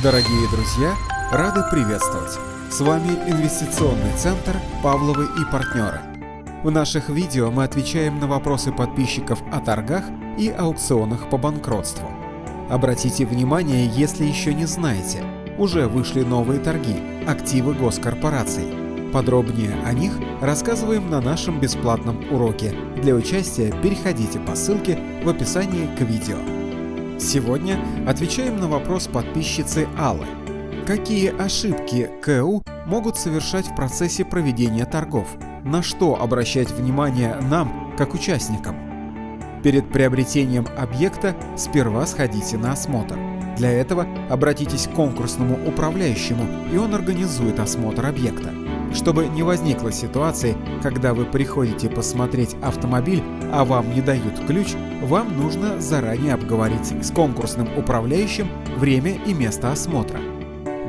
Дорогие друзья, рады приветствовать! С вами Инвестиционный центр «Павловы и партнеры». В наших видео мы отвечаем на вопросы подписчиков о торгах и аукционах по банкротству. Обратите внимание, если еще не знаете, уже вышли новые торги, активы госкорпораций. Подробнее о них рассказываем на нашем бесплатном уроке. Для участия переходите по ссылке в описании к видео. Сегодня отвечаем на вопрос подписчицы Аллы. Какие ошибки КУ могут совершать в процессе проведения торгов? На что обращать внимание нам, как участникам? Перед приобретением объекта сперва сходите на осмотр. Для этого обратитесь к конкурсному управляющему, и он организует осмотр объекта. Чтобы не возникло ситуации, когда вы приходите посмотреть автомобиль, а вам не дают ключ, вам нужно заранее обговорить с конкурсным управляющим время и место осмотра.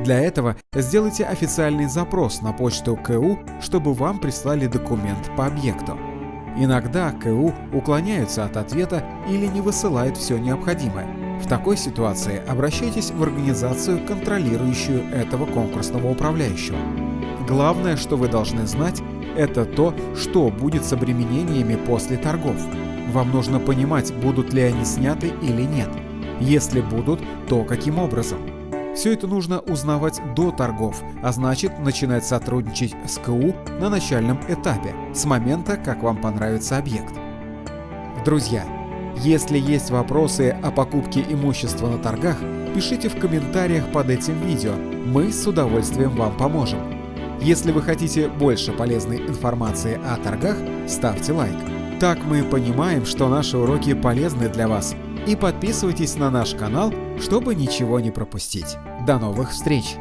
Для этого сделайте официальный запрос на почту КУ, чтобы вам прислали документ по объекту. Иногда КУ уклоняются от ответа или не высылают все необходимое. В такой ситуации обращайтесь в организацию, контролирующую этого конкурсного управляющего. Главное, что вы должны знать, это то, что будет с обременениями после торгов. Вам нужно понимать, будут ли они сняты или нет. Если будут, то каким образом. Все это нужно узнавать до торгов, а значит начинать сотрудничать с КУ на начальном этапе, с момента, как вам понравится объект. Друзья, если есть вопросы о покупке имущества на торгах, пишите в комментариях под этим видео, мы с удовольствием вам поможем. Если вы хотите больше полезной информации о торгах, ставьте лайк. Так мы понимаем, что наши уроки полезны для вас. И подписывайтесь на наш канал, чтобы ничего не пропустить. До новых встреч!